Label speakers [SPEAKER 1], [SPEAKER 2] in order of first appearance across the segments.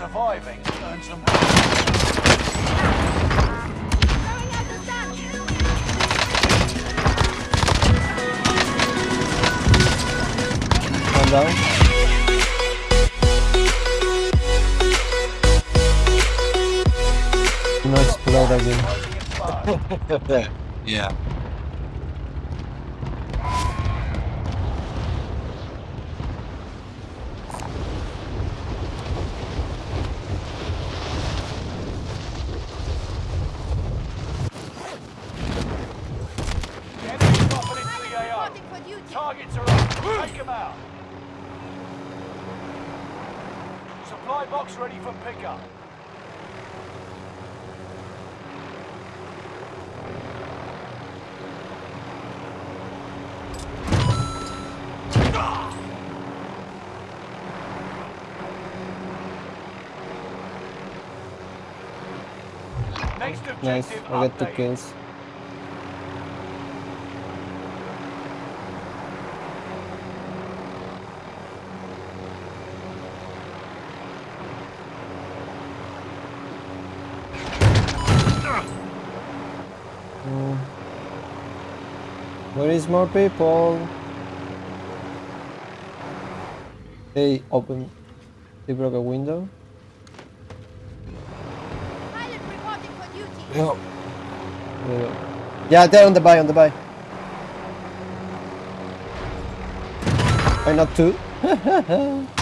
[SPEAKER 1] Surviving earns them
[SPEAKER 2] Throwing out the sun!
[SPEAKER 3] One down. Do not explode again.
[SPEAKER 4] yeah.
[SPEAKER 1] The enemy's dropping into the AO.
[SPEAKER 2] Reporting for duty.
[SPEAKER 1] Targets are up. Take them out. Supply box ready for pickup. Next
[SPEAKER 3] Nice. I get two kills. Where is more people? They open. They broke a window.
[SPEAKER 2] Pilot reporting for duty.
[SPEAKER 4] Yeah.
[SPEAKER 3] Yeah. Yeah, they're on the buy, on the buy. Why not two?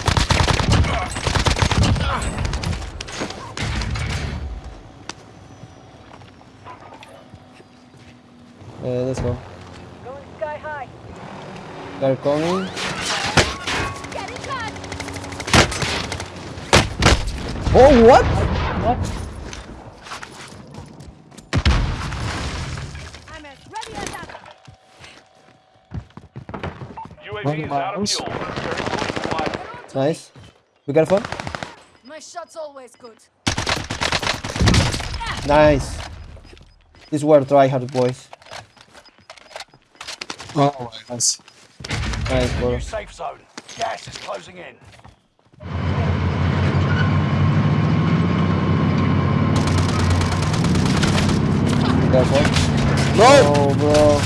[SPEAKER 3] Uh, let's go.
[SPEAKER 2] Going sky high.
[SPEAKER 3] They're coming.
[SPEAKER 2] Getting cut.
[SPEAKER 3] Oh, what?
[SPEAKER 2] I'm as ready as ever.
[SPEAKER 1] UAV is out of fuel. Territory acquired.
[SPEAKER 3] Nice. Be careful.
[SPEAKER 2] My shot's always good.
[SPEAKER 3] Nice. These were tryhard boys.
[SPEAKER 4] Oh my gosh.
[SPEAKER 3] Nice, bro.
[SPEAKER 1] New safe zone. Gas is closing in.
[SPEAKER 3] Be careful.
[SPEAKER 4] No!
[SPEAKER 3] Oh, bro.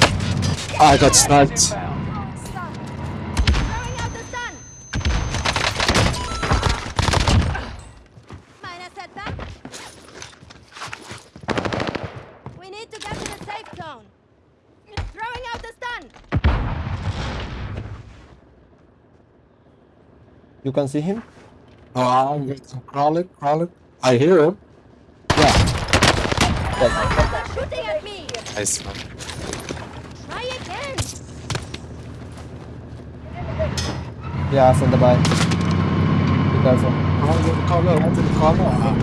[SPEAKER 4] I got sniped.
[SPEAKER 1] Inbound.
[SPEAKER 2] Sun. Throwing out the sun. Minor setback. We need to get to the safe zone. Throwing out the sun.
[SPEAKER 3] You can see him?
[SPEAKER 4] Oh, I'm going to crawl it, crawl it. I hear him. Yeah.
[SPEAKER 2] They're shooting at me.
[SPEAKER 4] Nice man.
[SPEAKER 2] Try again.
[SPEAKER 3] Yeah, from the buy. Be careful.
[SPEAKER 4] Run to the corner, run to the corner. Ah,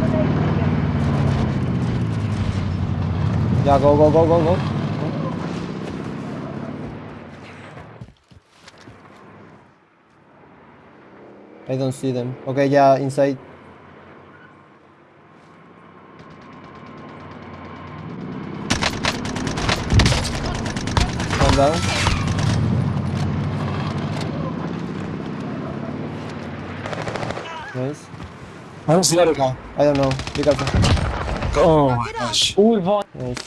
[SPEAKER 3] Yeah, go, go, go, go, go. I don't see them. Okay, yeah, inside. One down. Nice.
[SPEAKER 4] Where's the other guy?
[SPEAKER 3] I don't know. Be careful.
[SPEAKER 4] Oh my gosh.
[SPEAKER 3] Nice.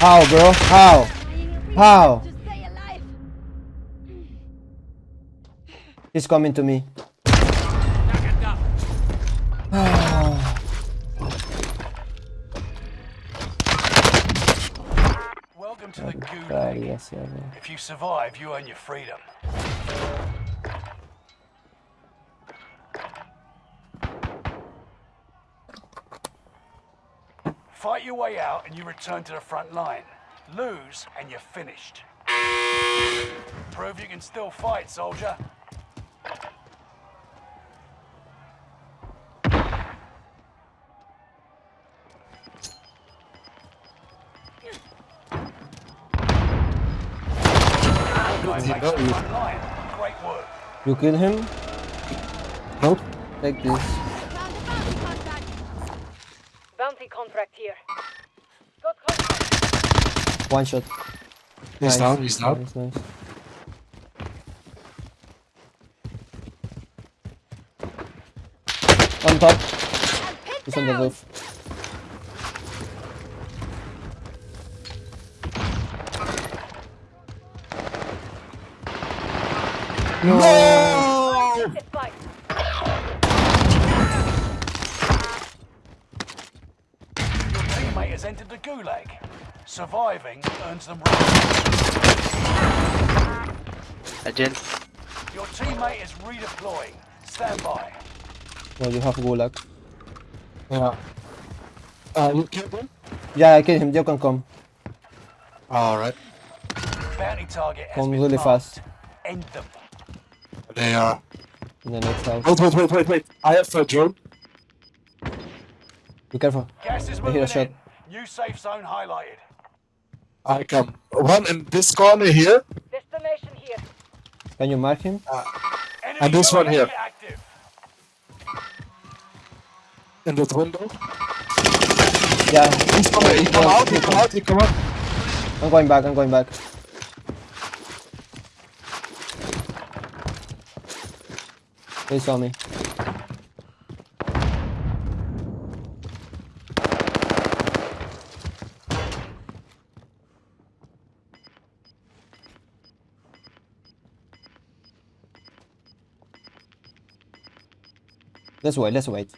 [SPEAKER 3] How, bro? How? How? He's coming to me.
[SPEAKER 1] Welcome to the
[SPEAKER 3] Vale, ah.
[SPEAKER 1] Gulag.
[SPEAKER 3] yes, yeah, yeah.
[SPEAKER 1] If you survive, you earn your freedom. Fight your way out and you return to the front line. Lose and you're finished. Prove you can still fight, soldier.
[SPEAKER 4] You
[SPEAKER 3] kill him?
[SPEAKER 4] Nope.
[SPEAKER 3] Take this.
[SPEAKER 2] Bounty contract
[SPEAKER 5] here. Contract.
[SPEAKER 3] One shot.
[SPEAKER 4] He's
[SPEAKER 3] nice.
[SPEAKER 4] down, he's down.
[SPEAKER 3] Nice, nice. On top. He's on the roof. No!
[SPEAKER 5] It's fine.
[SPEAKER 1] Your teammate has entered the gulag. Surviving earns them.
[SPEAKER 6] Again.
[SPEAKER 1] Your teammate is redeploying. Stand by.
[SPEAKER 3] No, you have gulag.
[SPEAKER 4] Yeah. Uh, you killed him?
[SPEAKER 3] Yeah, I killed him. You can come.
[SPEAKER 4] Alright.
[SPEAKER 1] Bounty target has
[SPEAKER 3] Come
[SPEAKER 1] been
[SPEAKER 3] really
[SPEAKER 1] marked.
[SPEAKER 3] fast.
[SPEAKER 1] End them.
[SPEAKER 4] They are.
[SPEAKER 3] In the next house.
[SPEAKER 4] Wait, wait, wait, wait, wait. I have a drone.
[SPEAKER 3] Be careful.
[SPEAKER 1] Gas is
[SPEAKER 3] I hear a shot.
[SPEAKER 1] in. New safe zone highlighted.
[SPEAKER 4] I come. One in this corner here.
[SPEAKER 5] Destination here.
[SPEAKER 3] Can you mark him?
[SPEAKER 1] Uh, Enemy
[SPEAKER 4] And this one here.
[SPEAKER 1] Active.
[SPEAKER 4] In that window.
[SPEAKER 3] Yeah.
[SPEAKER 4] He's coming. He come out. He come out. He come out.
[SPEAKER 3] I'm going back. I'm going back. They saw me. Let's wait, let's wait.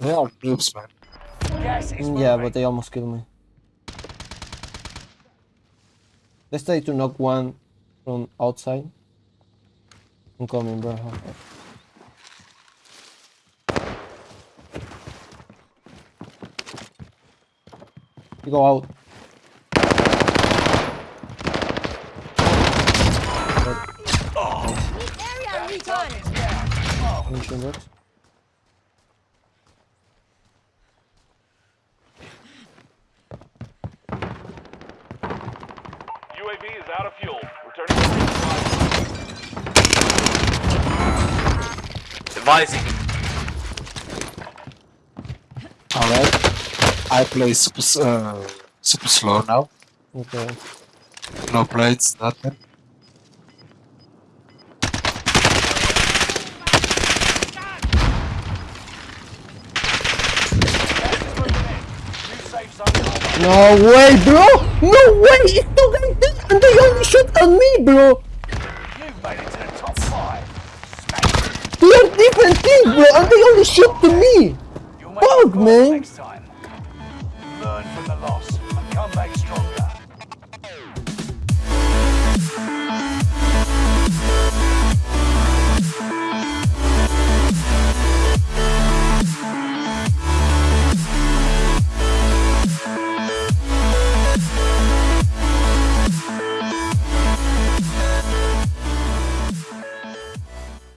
[SPEAKER 4] They are noobs, man.
[SPEAKER 1] Gas is.
[SPEAKER 3] Yeah, but they almost killed me. Let's try to knock one from outside. I'm coming, bro. You go out.
[SPEAKER 2] Need area recon.
[SPEAKER 1] Target's down.
[SPEAKER 3] Mention that.
[SPEAKER 7] UAV is out of fuel. Returning to resupply.
[SPEAKER 6] Advising.
[SPEAKER 4] Alright. I play super, uh, super slow now.
[SPEAKER 3] Okay.
[SPEAKER 4] No plates, nothing.
[SPEAKER 1] New safe zone highlighted.
[SPEAKER 3] No way, bro! No way! It's two guys there and they only shot at me, bro!
[SPEAKER 1] You've made it to the top five. Smash.
[SPEAKER 3] We are different teams, bro, and they only shot to me! Fuck, man.
[SPEAKER 1] Learn from the loss and come back stronger.